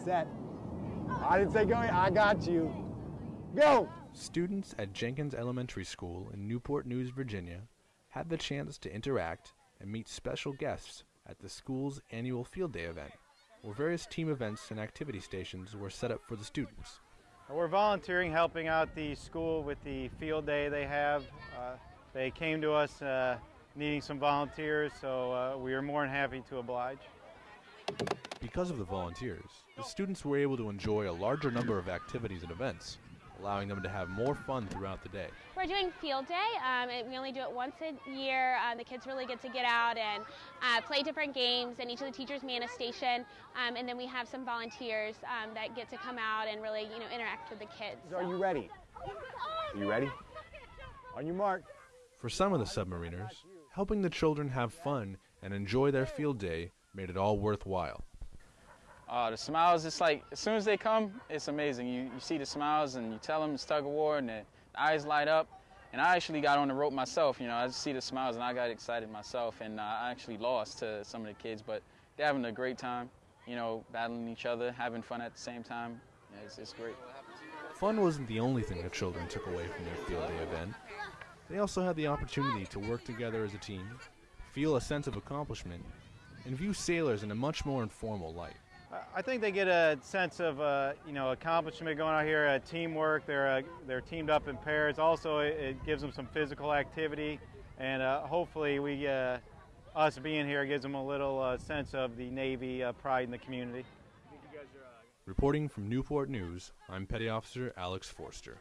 set. I didn't say go. I got you. Go. Students at Jenkins Elementary School in Newport News, Virginia, had the chance to interact and meet special guests at the school's annual Field Day event, where various team events and activity stations were set up for the students. We're volunteering, helping out the school with the field day they have. Uh, they came to us uh, needing some volunteers, so uh, we are more than happy to oblige. Because of the volunteers, the students were able to enjoy a larger number of activities and events, allowing them to have more fun throughout the day. We're doing field day. Um, we only do it once a year. Um, the kids really get to get out and uh, play different games, and each of the teachers man a station. Um, and then we have some volunteers um, that get to come out and really, you know, interact with the kids. So. Are you ready? Are you ready? On your mark. For some of the submariners, helping the children have fun and enjoy their field day made it all worthwhile. Uh, the smiles, it's like, as soon as they come, it's amazing. You, you see the smiles and you tell them it's tug of war and the, eyes light up. And I actually got on the rope myself, you know, I just see the smiles and I got excited myself and uh, I actually lost to some of the kids, but they're having a great time, you know, battling each other, having fun at the same time. Yeah, it's, it's great. Fun wasn't the only thing the children took away from their field day event. They also had the opportunity to work together as a team, feel a sense of accomplishment, and view sailors in a much more informal light. I think they get a sense of uh, you know accomplishment going out here, uh, teamwork. They're uh, they're teamed up in pairs. Also, it, it gives them some physical activity, and uh, hopefully, we uh, us being here gives them a little uh, sense of the Navy pride in the community. Reporting from Newport News, I'm Petty Officer Alex Forster.